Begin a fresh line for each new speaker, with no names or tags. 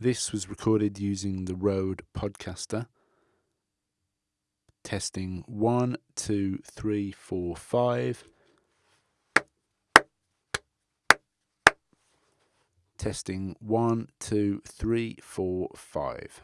This was recorded using the Rode Podcaster. Testing one, two, three, four, five. Testing one, two, three, four, five.